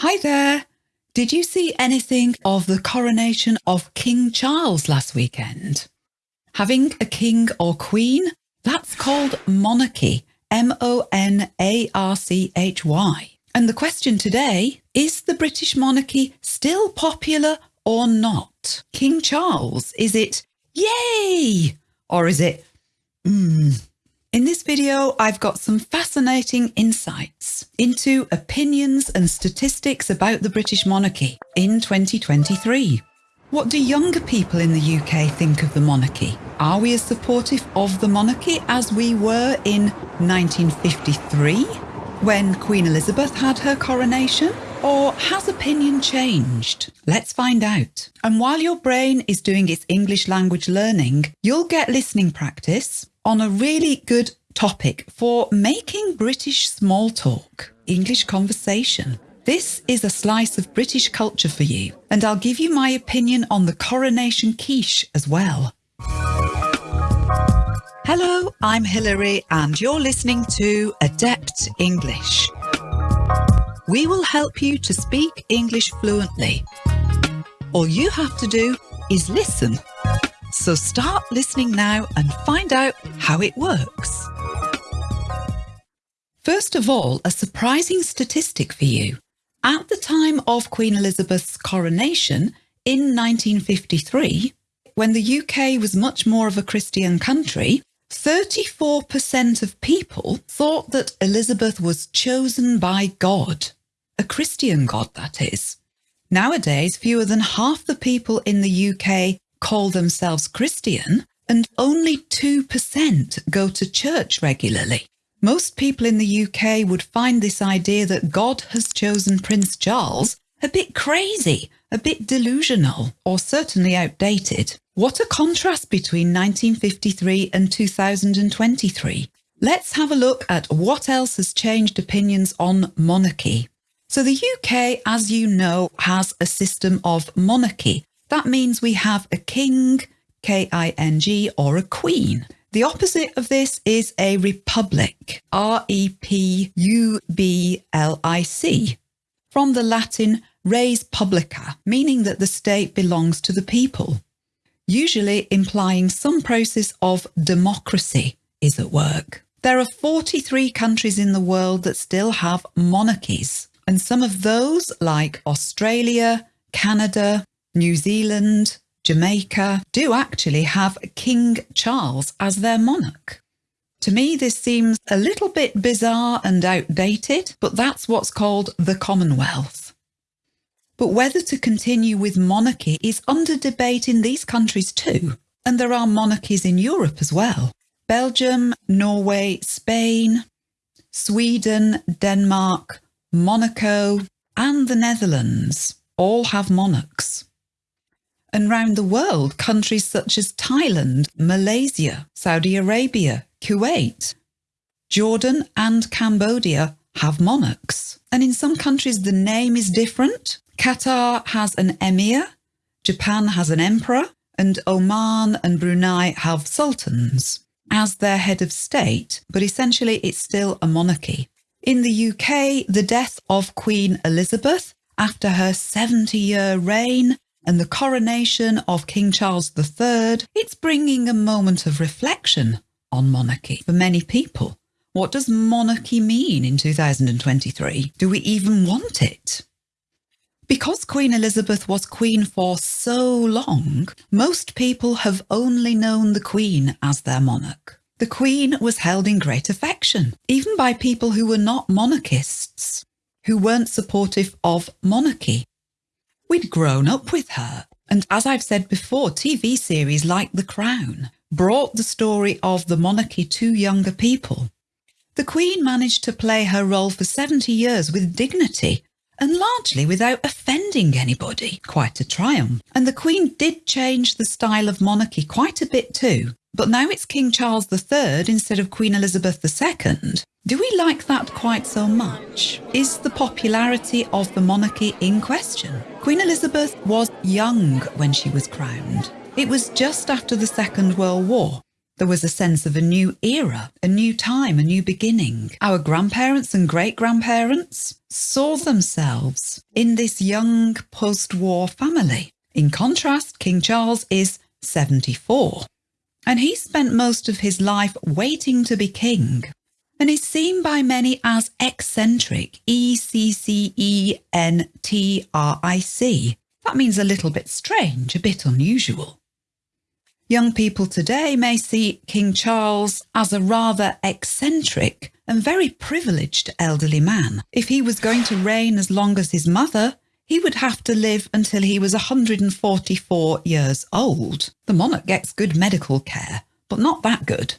Hi there. Did you see anything of the coronation of King Charles last weekend? Having a king or queen, that's called monarchy, M-O-N-A-R-C-H-Y. And the question today, is the British monarchy still popular or not? King Charles, is it yay? Or is it hmm? In this video, I've got some fascinating insights into opinions and statistics about the British monarchy in 2023. What do younger people in the UK think of the monarchy? Are we as supportive of the monarchy as we were in 1953 when Queen Elizabeth had her coronation? Or has opinion changed? Let's find out. And while your brain is doing its English language learning, you'll get listening practice on a really good topic for making British small talk, English conversation. This is a slice of British culture for you, and I'll give you my opinion on the coronation quiche as well. Hello, I'm Hilary, and you're listening to Adept English. We will help you to speak English fluently. All you have to do is listen so start listening now and find out how it works. First of all, a surprising statistic for you. At the time of Queen Elizabeth's coronation in 1953, when the UK was much more of a Christian country, 34% of people thought that Elizabeth was chosen by God. A Christian God, that is. Nowadays, fewer than half the people in the UK call themselves Christian and only 2% go to church regularly. Most people in the UK would find this idea that God has chosen Prince Charles a bit crazy, a bit delusional, or certainly outdated. What a contrast between 1953 and 2023. Let's have a look at what else has changed opinions on monarchy. So the UK, as you know, has a system of monarchy, that means we have a king, K-I-N-G, or a queen. The opposite of this is a republic, R-E-P-U-B-L-I-C, from the Latin res publica, meaning that the state belongs to the people, usually implying some process of democracy is at work. There are 43 countries in the world that still have monarchies, and some of those, like Australia, Canada, New Zealand, Jamaica do actually have King Charles as their monarch. To me, this seems a little bit bizarre and outdated, but that's what's called the Commonwealth. But whether to continue with monarchy is under debate in these countries too, and there are monarchies in Europe as well. Belgium, Norway, Spain, Sweden, Denmark, Monaco, and the Netherlands all have monarchs and round the world, countries such as Thailand, Malaysia, Saudi Arabia, Kuwait, Jordan and Cambodia have monarchs. And in some countries, the name is different. Qatar has an emir, Japan has an emperor, and Oman and Brunei have sultans as their head of state, but essentially it's still a monarchy. In the UK, the death of Queen Elizabeth after her 70 year reign and the coronation of King Charles III, it's bringing a moment of reflection on monarchy for many people. What does monarchy mean in 2023? Do we even want it? Because Queen Elizabeth was Queen for so long, most people have only known the Queen as their monarch. The Queen was held in great affection, even by people who were not monarchists, who weren't supportive of monarchy. We'd grown up with her. And as I've said before, TV series like The Crown brought the story of the monarchy to younger people. The Queen managed to play her role for 70 years with dignity and largely without offending anybody. Quite a triumph. And the Queen did change the style of monarchy quite a bit too. But now it's King Charles III instead of Queen Elizabeth II. Do we like that quite so much? Is the popularity of the monarchy in question? Queen Elizabeth was young when she was crowned. It was just after the Second World War. There was a sense of a new era, a new time, a new beginning. Our grandparents and great grandparents saw themselves in this young post war family. In contrast, King Charles is 74. And he spent most of his life waiting to be king and is seen by many as eccentric, E C C E N T R I C. That means a little bit strange, a bit unusual. Young people today may see King Charles as a rather eccentric and very privileged elderly man. If he was going to reign as long as his mother, he would have to live until he was 144 years old. The monarch gets good medical care, but not that good.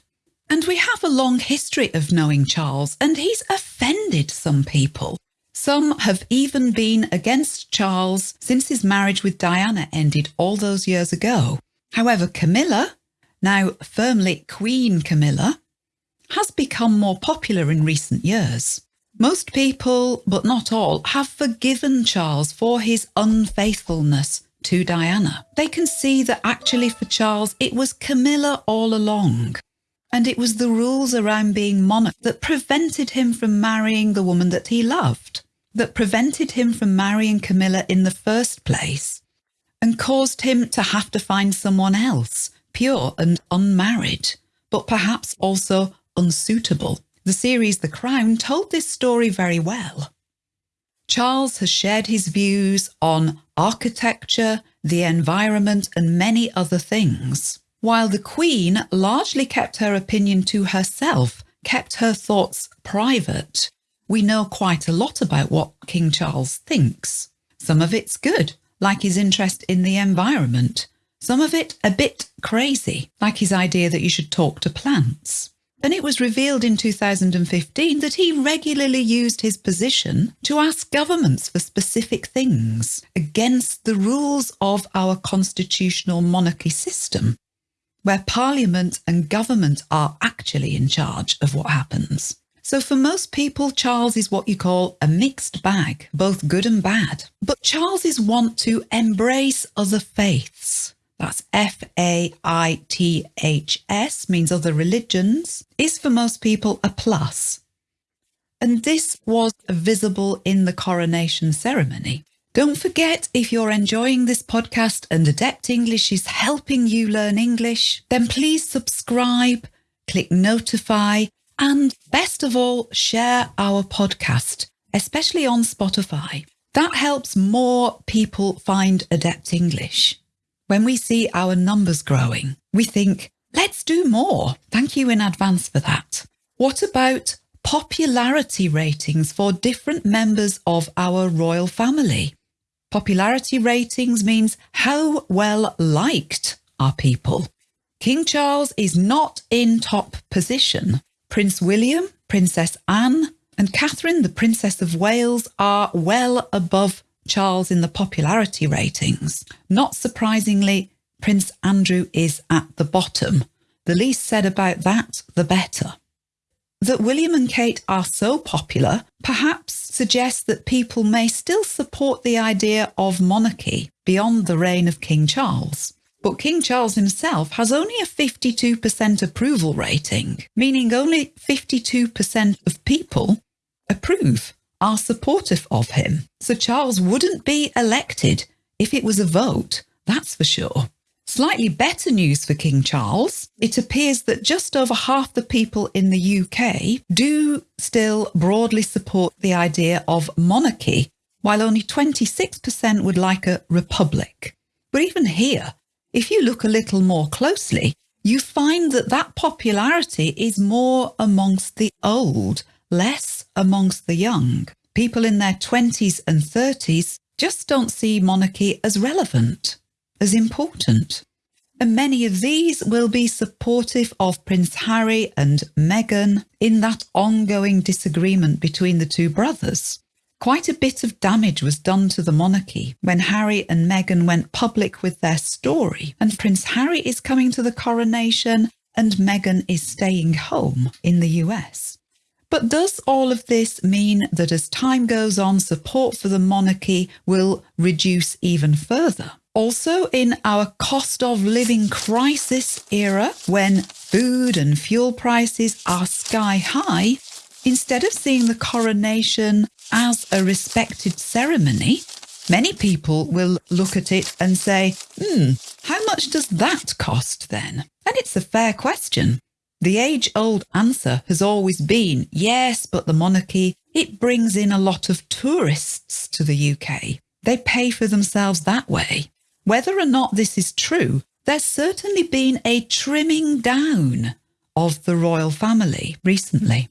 And we have a long history of knowing Charles, and he's offended some people. Some have even been against Charles since his marriage with Diana ended all those years ago. However, Camilla, now firmly Queen Camilla, has become more popular in recent years. Most people, but not all, have forgiven Charles for his unfaithfulness to Diana. They can see that actually for Charles, it was Camilla all along. And it was the rules around being monarch that prevented him from marrying the woman that he loved, that prevented him from marrying Camilla in the first place and caused him to have to find someone else, pure and unmarried, but perhaps also unsuitable. The series The Crown told this story very well. Charles has shared his views on architecture, the environment, and many other things, while the Queen largely kept her opinion to herself, kept her thoughts private. We know quite a lot about what King Charles thinks. Some of it's good, like his interest in the environment. Some of it a bit crazy, like his idea that you should talk to plants. And it was revealed in 2015 that he regularly used his position to ask governments for specific things against the rules of our constitutional monarchy system, where parliament and government are actually in charge of what happens. So for most people, Charles is what you call a mixed bag, both good and bad. But Charles's want to embrace other faiths, that's F-A-I-T-H-S, means other religions, is for most people a plus. And this was visible in the coronation ceremony. Don't forget, if you're enjoying this podcast and Adept English is helping you learn English, then please subscribe, click notify, and best of all, share our podcast, especially on Spotify. That helps more people find Adept English. When we see our numbers growing, we think, let's do more. Thank you in advance for that. What about popularity ratings for different members of our royal family? Popularity ratings means how well liked are people. King Charles is not in top position, Prince William, Princess Anne, and Catherine, the Princess of Wales, are well above Charles in the popularity ratings. Not surprisingly, Prince Andrew is at the bottom. The least said about that, the better. That William and Kate are so popular perhaps suggests that people may still support the idea of monarchy beyond the reign of King Charles. But King Charles himself has only a 52% approval rating, meaning only 52% of people approve, are supportive of him. So Charles wouldn't be elected if it was a vote, that's for sure. Slightly better news for King Charles. It appears that just over half the people in the UK do still broadly support the idea of monarchy, while only 26% would like a republic. But even here, if you look a little more closely, you find that that popularity is more amongst the old, less amongst the young. People in their 20s and 30s just don't see monarchy as relevant, as important. And many of these will be supportive of Prince Harry and Meghan in that ongoing disagreement between the two brothers. Quite a bit of damage was done to the monarchy when Harry and Meghan went public with their story, and Prince Harry is coming to the coronation and Meghan is staying home in the US. But does all of this mean that as time goes on, support for the monarchy will reduce even further? Also, in our cost of living crisis era, when food and fuel prices are sky high, instead of seeing the coronation as a respected ceremony, many people will look at it and say, hmm, how much does that cost then? And it's a fair question. The age old answer has always been yes, but the monarchy, it brings in a lot of tourists to the UK. They pay for themselves that way. Whether or not this is true, there's certainly been a trimming down of the royal family recently.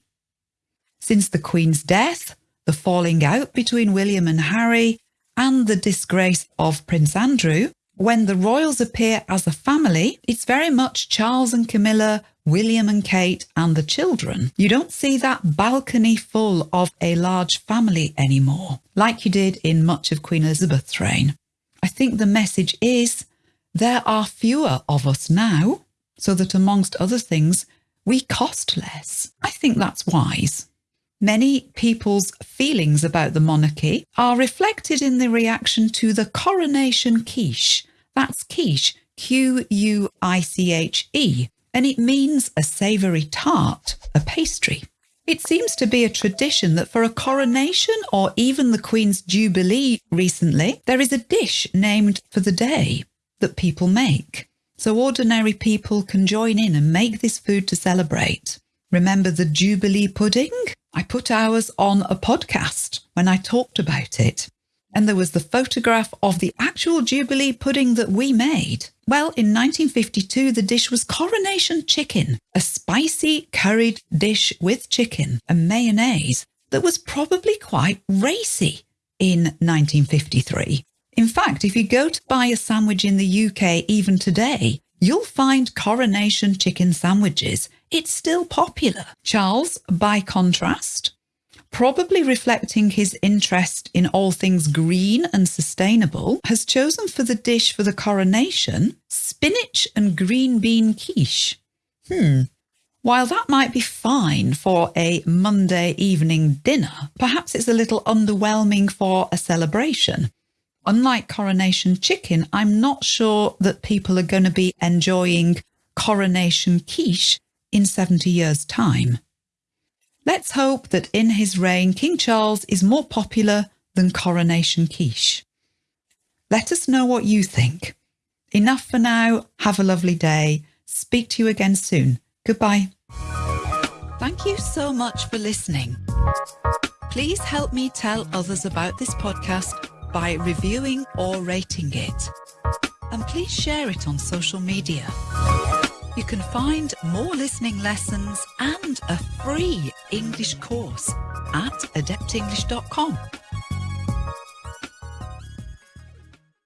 Since the Queen's death, the falling out between William and Harry, and the disgrace of Prince Andrew, when the royals appear as a family, it's very much Charles and Camilla, William and Kate, and the children. You don't see that balcony full of a large family anymore, like you did in much of Queen Elizabeth's reign. I think the message is there are fewer of us now, so that amongst other things, we cost less. I think that's wise. Many people's feelings about the monarchy are reflected in the reaction to the coronation quiche. That's quiche, Q U I C H E, and it means a savoury tart, a pastry. It seems to be a tradition that for a coronation or even the Queen's Jubilee recently, there is a dish named for the day that people make. So ordinary people can join in and make this food to celebrate. Remember the Jubilee pudding? I put ours on a podcast when I talked about it. And there was the photograph of the actual Jubilee pudding that we made. Well, in 1952, the dish was coronation chicken, a spicy curried dish with chicken and mayonnaise that was probably quite racy in 1953. In fact, if you go to buy a sandwich in the UK even today, you'll find coronation chicken sandwiches it's still popular. Charles, by contrast, probably reflecting his interest in all things green and sustainable, has chosen for the dish for the coronation spinach and green bean quiche. Hmm. While that might be fine for a Monday evening dinner, perhaps it's a little underwhelming for a celebration. Unlike coronation chicken, I'm not sure that people are going to be enjoying coronation quiche in 70 years' time. Let's hope that in his reign, King Charles is more popular than Coronation Quiche. Let us know what you think. Enough for now. Have a lovely day. Speak to you again soon. Goodbye. Thank you so much for listening. Please help me tell others about this podcast by reviewing or rating it. And please share it on social media. You can find more listening lessons and a free English course at adeptenglish.com.